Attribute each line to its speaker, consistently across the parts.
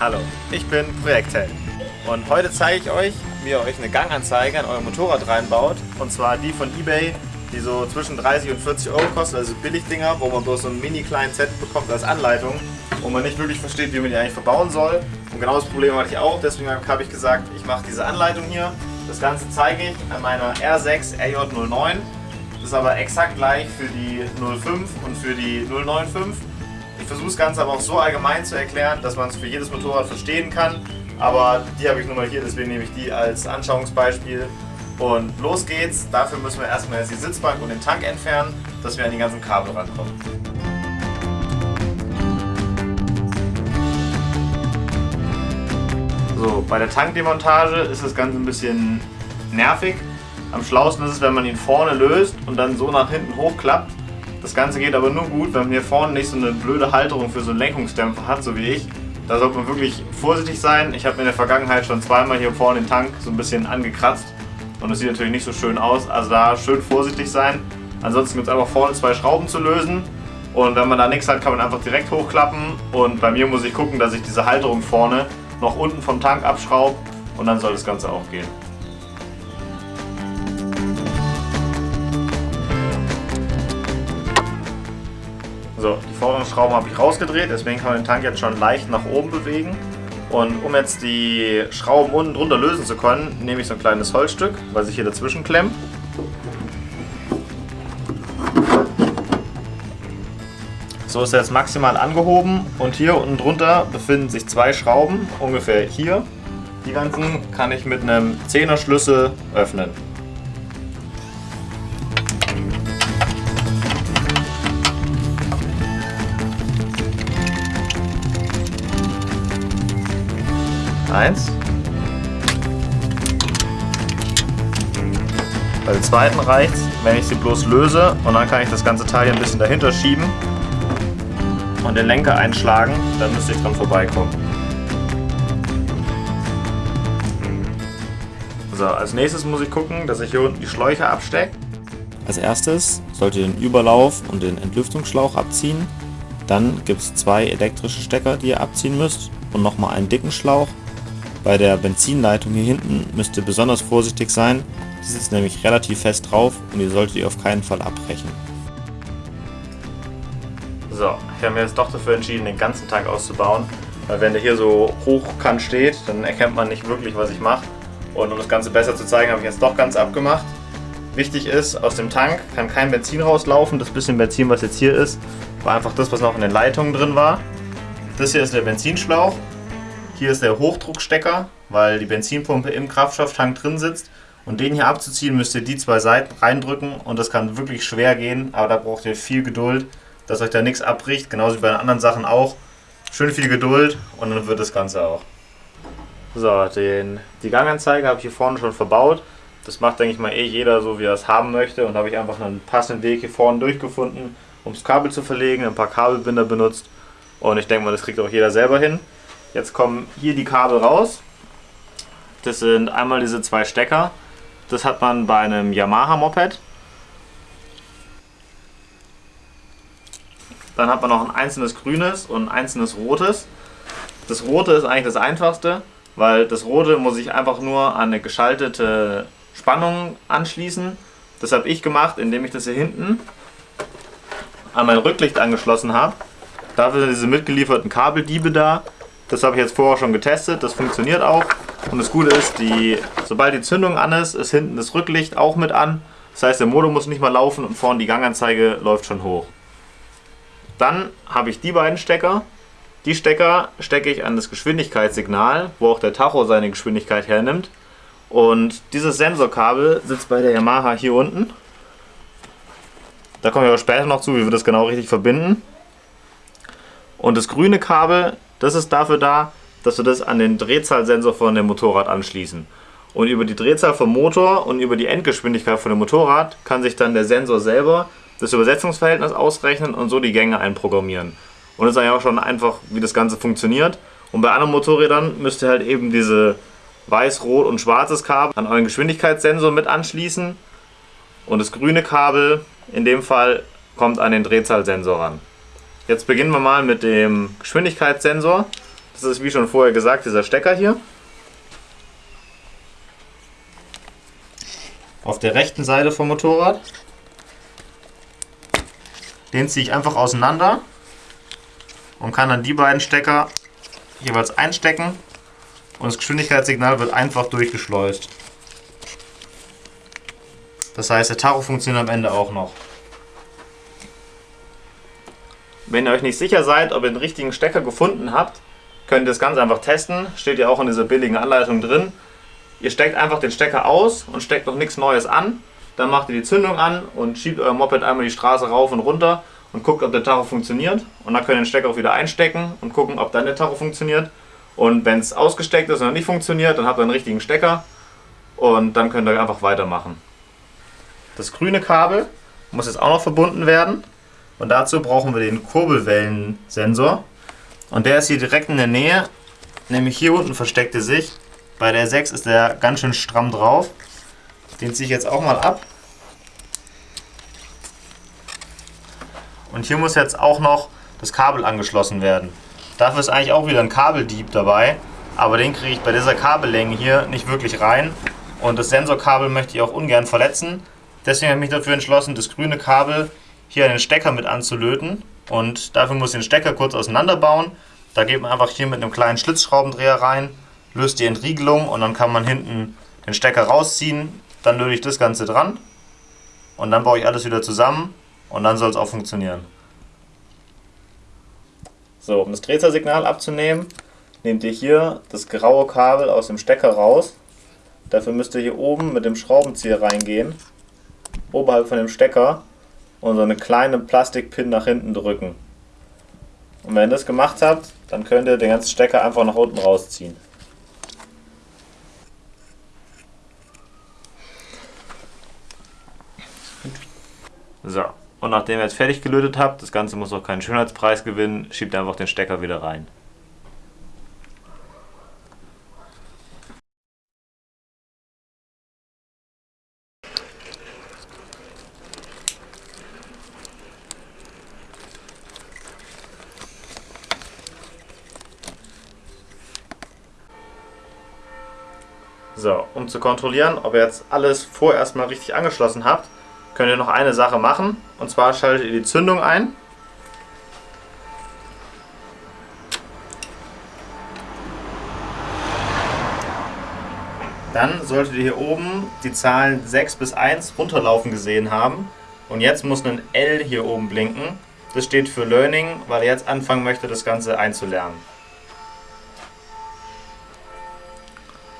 Speaker 1: Hallo, ich bin Projektheld und heute zeige ich euch, wie ihr euch eine Ganganzeige an euer Motorrad reinbaut. Und zwar die von Ebay, die so zwischen 30 und 40 Euro kosten, also Billigdinger, wo man bloß so einen mini kleinen Set bekommt als Anleitung, wo man nicht wirklich versteht, wie man die eigentlich verbauen soll. Und genau das Problem hatte ich auch, deswegen habe ich gesagt, ich mache diese Anleitung hier. Das Ganze zeige ich an meiner R6 RJ09, das ist aber exakt gleich für die 05 und für die 095 versuche das Ganze aber auch so allgemein zu erklären, dass man es für jedes Motorrad verstehen kann. Aber die habe ich nun mal hier, deswegen nehme ich die als Anschauungsbeispiel. Und los geht's. Dafür müssen wir erstmal jetzt die Sitzbank und den Tank entfernen, dass wir an die ganzen Kabel rankommen. So, bei der Tankdemontage ist das Ganze ein bisschen nervig. Am schlausten ist es, wenn man ihn vorne löst und dann so nach hinten hochklappt. Das Ganze geht aber nur gut, wenn man hier vorne nicht so eine blöde Halterung für so einen Lenkungsdämpfer hat, so wie ich. Da sollte man wirklich vorsichtig sein. Ich habe in der Vergangenheit schon zweimal hier vorne den Tank so ein bisschen angekratzt. Und das sieht natürlich nicht so schön aus. Also da schön vorsichtig sein. Ansonsten gibt es einfach vorne zwei Schrauben zu lösen. Und wenn man da nichts hat, kann man einfach direkt hochklappen. Und bei mir muss ich gucken, dass ich diese Halterung vorne noch unten vom Tank abschraube. Und dann soll das Ganze auch gehen. So, die vorderen Schrauben habe ich rausgedreht, deswegen kann man den Tank jetzt schon leicht nach oben bewegen. Und um jetzt die Schrauben unten drunter lösen zu können, nehme ich so ein kleines Holzstück, was ich hier dazwischen klemme. So ist er jetzt maximal angehoben und hier unten drunter befinden sich zwei Schrauben, ungefähr hier. Die ganzen kann ich mit einem 10er Schlüssel öffnen. Eins. Bei der zweiten reicht es, wenn ich sie bloß löse und dann kann ich das ganze Teil hier ein bisschen dahinter schieben und den Lenker einschlagen, dann müsste ich dran vorbeikommen. So, als nächstes muss ich gucken, dass ich hier unten die Schläuche abstecke.
Speaker 2: Als erstes solltet ihr den Überlauf und den Entlüftungsschlauch abziehen. Dann gibt es zwei elektrische Stecker, die ihr abziehen müsst und nochmal einen dicken Schlauch bei der Benzinleitung hier hinten müsst ihr besonders vorsichtig sein. Die sitzt nämlich relativ fest drauf und die solltet ihr auf keinen Fall abbrechen.
Speaker 1: So, ich habe mir jetzt doch dafür entschieden, den ganzen Tag auszubauen. Weil wenn der hier so hochkant steht, dann erkennt man nicht wirklich, was ich mache. Und um das Ganze besser zu zeigen, habe ich jetzt doch ganz abgemacht. Wichtig ist, aus dem Tank kann kein Benzin rauslaufen. Das bisschen Benzin, was jetzt hier ist, war einfach das, was noch in den Leitungen drin war. Das hier ist der Benzinschlauch hier ist der Hochdruckstecker, weil die Benzinpumpe im Kraftstofftank drin sitzt. Und den hier abzuziehen, müsst ihr die zwei Seiten reindrücken und das kann wirklich schwer gehen, aber da braucht ihr viel Geduld, dass euch da nichts abbricht, genauso wie bei den anderen Sachen auch. Schön viel Geduld und dann wird das Ganze auch. So, den, die Ganganzeige habe ich hier vorne schon verbaut. Das macht, denke ich mal, eh jeder so, wie er es haben möchte. Und da habe ich einfach einen passenden Weg hier vorne durchgefunden, um das Kabel zu verlegen, ein paar Kabelbinder benutzt. Und ich denke mal, das kriegt auch jeder selber hin. Jetzt kommen hier die Kabel raus. Das sind einmal diese zwei Stecker. Das hat man bei einem Yamaha Moped. Dann hat man noch ein einzelnes grünes und ein einzelnes rotes. Das rote ist eigentlich das einfachste, weil das rote muss ich einfach nur an eine geschaltete Spannung anschließen. Das habe ich gemacht, indem ich das hier hinten an mein Rücklicht angeschlossen habe. Dafür sind diese mitgelieferten Kabeldiebe da. Das habe ich jetzt vorher schon getestet, das funktioniert auch. Und das Gute ist, die, sobald die Zündung an ist, ist hinten das Rücklicht auch mit an. Das heißt, der Motor muss nicht mal laufen und vorne die Ganganzeige läuft schon hoch. Dann habe ich die beiden Stecker. Die Stecker stecke ich an das Geschwindigkeitssignal, wo auch der Tacho seine Geschwindigkeit hernimmt. Und dieses Sensorkabel sitzt bei der Yamaha hier unten. Da komme ich aber später noch zu, wie wir das genau richtig verbinden. Und das grüne Kabel das ist dafür da, dass wir das an den Drehzahlsensor von dem Motorrad anschließen. Und über die Drehzahl vom Motor und über die Endgeschwindigkeit von dem Motorrad kann sich dann der Sensor selber das Übersetzungsverhältnis ausrechnen und so die Gänge einprogrammieren. Und das ist eigentlich auch schon einfach, wie das Ganze funktioniert. Und bei anderen Motorrädern müsst ihr halt eben diese weiß, rot und schwarzes Kabel an euren Geschwindigkeitssensor mit anschließen. Und das grüne Kabel in dem Fall kommt an den Drehzahlsensor ran. Jetzt beginnen wir mal mit dem Geschwindigkeitssensor. Das ist wie schon vorher gesagt dieser Stecker hier. Auf der rechten Seite vom Motorrad. Den ziehe ich einfach auseinander und kann dann die beiden Stecker jeweils einstecken und das Geschwindigkeitssignal wird einfach durchgeschleust. Das heißt, der Tacho funktioniert am Ende auch noch. Wenn ihr euch nicht sicher seid, ob ihr den richtigen Stecker gefunden habt, könnt ihr das ganz einfach testen. Steht ja auch in dieser billigen Anleitung drin. Ihr steckt einfach den Stecker aus und steckt noch nichts Neues an. Dann macht ihr die Zündung an und schiebt euer Moped einmal die Straße rauf und runter und guckt, ob der Tacho funktioniert. Und dann könnt ihr den Stecker auch wieder einstecken und gucken, ob dann der Tacho funktioniert. Und wenn es ausgesteckt ist und nicht funktioniert, dann habt ihr einen richtigen Stecker und dann könnt ihr einfach weitermachen. Das grüne Kabel muss jetzt auch noch verbunden werden und dazu brauchen wir den Kurbelwellensensor und der ist hier direkt in der Nähe, nämlich hier unten versteckt er sich. Bei der 6 ist der ganz schön stramm drauf. Den ziehe ich jetzt auch mal ab. Und hier muss jetzt auch noch das Kabel angeschlossen werden. Dafür ist eigentlich auch wieder ein Kabeldieb dabei, aber den kriege ich bei dieser Kabellänge hier nicht wirklich rein. Und das Sensorkabel möchte ich auch ungern verletzen. Deswegen habe ich mich dafür entschlossen, das grüne Kabel hier den Stecker mit anzulöten. Und dafür muss ich den Stecker kurz auseinanderbauen. Da geht man einfach hier mit einem kleinen Schlitzschraubendreher rein, löst die Entriegelung und dann kann man hinten den Stecker rausziehen. Dann löte ich das Ganze dran und dann baue ich alles wieder zusammen und dann soll es auch funktionieren. So, um das Drehzahlsignal abzunehmen, nehmt ihr hier das graue Kabel aus dem Stecker raus. Dafür müsst ihr hier oben mit dem Schraubenzieher reingehen, oberhalb von dem Stecker und so eine kleine Plastikpin nach hinten drücken. Und wenn ihr das gemacht habt, dann könnt ihr den ganzen Stecker einfach nach unten rausziehen. So, und nachdem ihr jetzt fertig gelötet habt, das Ganze muss auch keinen Schönheitspreis gewinnen, schiebt einfach den Stecker wieder rein. So, um zu kontrollieren, ob ihr jetzt alles vorerst mal richtig angeschlossen habt, könnt ihr noch eine Sache machen. Und zwar schaltet ihr die Zündung ein. Dann solltet ihr hier oben die Zahlen 6 bis 1 runterlaufen gesehen haben. Und jetzt muss ein L hier oben blinken. Das steht für Learning, weil ihr jetzt anfangen möchtet, das Ganze einzulernen.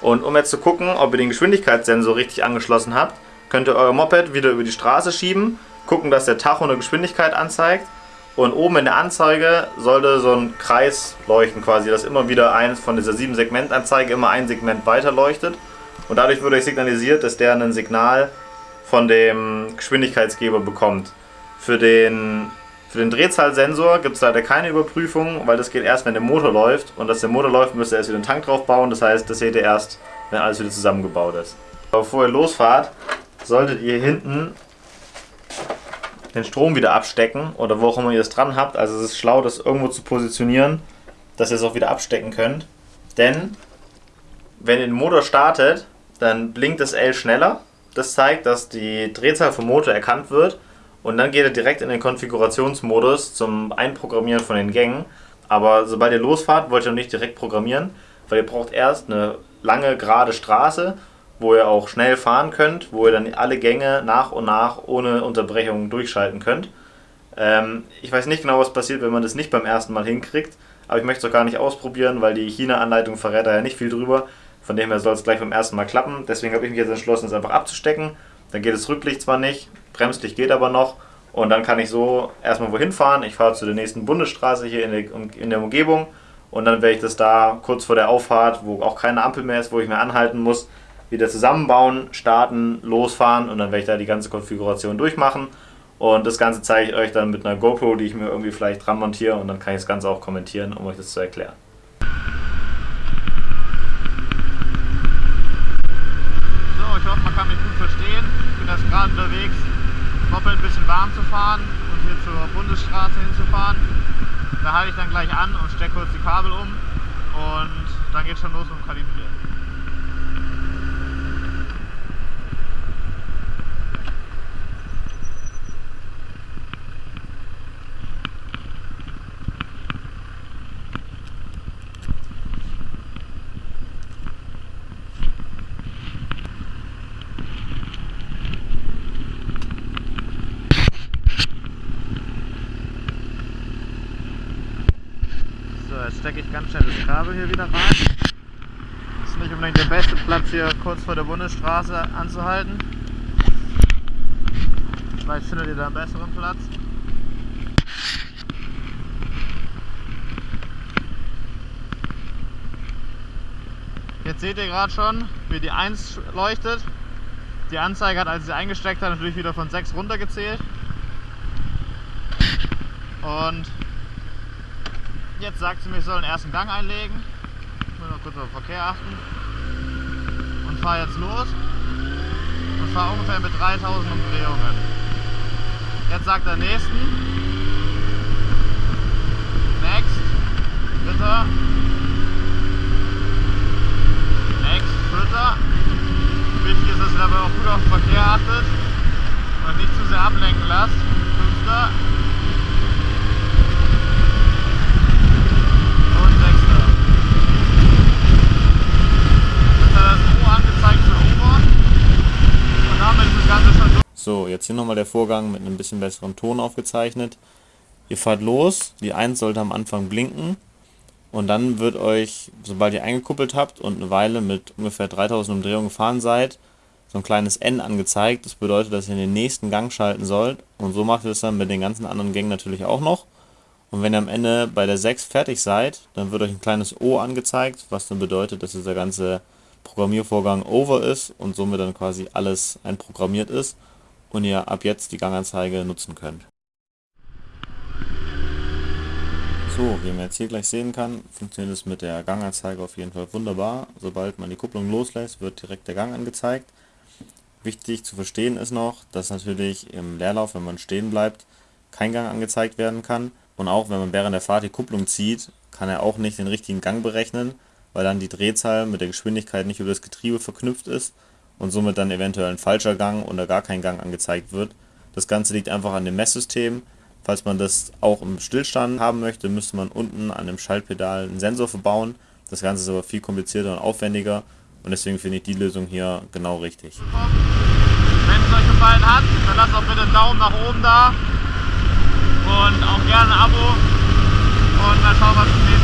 Speaker 1: Und um jetzt zu gucken, ob ihr den Geschwindigkeitssensor richtig angeschlossen habt, könnt ihr euer Moped wieder über die Straße schieben, gucken, dass der Tacho eine Geschwindigkeit anzeigt und oben in der Anzeige sollte so ein Kreis leuchten quasi, dass immer wieder eins von dieser 7 Segment Anzeige immer ein Segment weiter leuchtet und dadurch wird euch signalisiert, dass der ein Signal von dem Geschwindigkeitsgeber bekommt. Für den, für den Drehzahlsensor gibt es leider keine Überprüfung, weil das geht erst, wenn der Motor läuft und dass der Motor läuft, müsst ihr erst wieder einen Tank drauf bauen, das heißt, das seht ihr erst, wenn alles wieder zusammengebaut ist. Bevor ihr losfahrt, solltet ihr hinten den Strom wieder abstecken oder wo auch immer ihr es dran habt. Also es ist schlau, das irgendwo zu positionieren, dass ihr es auch wieder abstecken könnt. Denn wenn ihr den Motor startet, dann blinkt das L schneller. Das zeigt, dass die Drehzahl vom Motor erkannt wird und dann geht er direkt in den Konfigurationsmodus zum Einprogrammieren von den Gängen. Aber sobald ihr losfahrt, wollt ihr noch nicht direkt programmieren, weil ihr braucht erst eine lange gerade Straße wo ihr auch schnell fahren könnt, wo ihr dann alle Gänge nach und nach ohne Unterbrechung durchschalten könnt. Ähm, ich weiß nicht genau, was passiert, wenn man das nicht beim ersten Mal hinkriegt, aber ich möchte es auch gar nicht ausprobieren, weil die China-Anleitung verrät da ja nicht viel drüber. Von dem her soll es gleich beim ersten Mal klappen. Deswegen habe ich mich jetzt entschlossen, es einfach abzustecken. Dann geht das Rücklicht zwar nicht, Bremslicht geht aber noch. Und dann kann ich so erstmal wohin fahren. Ich fahre zu der nächsten Bundesstraße hier in der, in der Umgebung. Und dann werde ich das da kurz vor der Auffahrt, wo auch keine Ampel mehr ist, wo ich mehr anhalten muss, wieder zusammenbauen, starten, losfahren und dann werde ich da die ganze Konfiguration durchmachen. Und das Ganze zeige ich euch dann mit einer GoPro, die ich mir irgendwie vielleicht dran montiere und dann kann ich das Ganze auch kommentieren, um euch das zu erklären. So, ich hoffe, man kann mich gut verstehen. Ich bin jetzt gerade unterwegs, das Warm zu fahren und hier zur Bundesstraße hinzufahren. Da halte ich dann gleich an und stecke kurz die Kabel um und dann geht schon los mit dem Kalibrieren. jetzt stecke ich ganz schnell das Kabel hier wieder rein. Ist nicht unbedingt der beste Platz hier kurz vor der Bundesstraße anzuhalten. Vielleicht findet ihr da einen besseren Platz. Jetzt seht ihr gerade schon, wie die 1 leuchtet. Die Anzeige hat, als sie eingesteckt habe, natürlich wieder von 6 runtergezählt. Und Jetzt sagt sie mir, ich soll den ersten Gang einlegen. Ich muss noch kurz auf den Verkehr achten. Und fahre jetzt los. Und fahre ungefähr mit 3000 Umdrehungen. Jetzt sagt er nächsten. Next. Dritter. Next. Vierter. Wichtig ist, dass ihr dabei auch gut auf den Verkehr achtet. Und nicht zu sehr ablenken lasst. Fünfter.
Speaker 2: So, jetzt hier nochmal der Vorgang mit einem bisschen besseren Ton aufgezeichnet. Ihr fahrt los, die 1 sollte am Anfang blinken und dann wird euch, sobald ihr eingekuppelt habt und eine Weile mit ungefähr 3000 Umdrehungen gefahren seid, so ein kleines N angezeigt. Das bedeutet, dass ihr in den nächsten Gang schalten sollt und so macht ihr es dann mit den ganzen anderen Gängen natürlich auch noch. Und wenn ihr am Ende bei der 6 fertig seid, dann wird euch ein kleines O angezeigt, was dann bedeutet, dass dieser ganze Programmiervorgang over ist und somit dann quasi alles einprogrammiert ist und ihr ab jetzt die Ganganzeige nutzen könnt. So, wie man jetzt hier gleich sehen kann, funktioniert es mit der Ganganzeige auf jeden Fall wunderbar. Sobald man die Kupplung loslässt, wird direkt der Gang angezeigt. Wichtig zu verstehen ist noch, dass natürlich im Leerlauf, wenn man stehen bleibt, kein Gang angezeigt werden kann. Und auch wenn man während der Fahrt die Kupplung zieht, kann er auch nicht den richtigen Gang berechnen, weil dann die Drehzahl mit der Geschwindigkeit nicht über das Getriebe verknüpft ist und somit dann eventuell ein falscher Gang oder gar kein Gang angezeigt wird. Das Ganze liegt einfach an dem Messsystem. Falls man das auch im Stillstand haben möchte, müsste man unten an dem Schaltpedal einen Sensor verbauen. Das Ganze ist aber viel komplizierter und aufwendiger und deswegen finde ich die Lösung hier genau richtig.
Speaker 1: Wenn es euch gefallen hat, dann lasst auch bitte einen Daumen nach oben da und auch gerne ein Abo und mal schauen, wir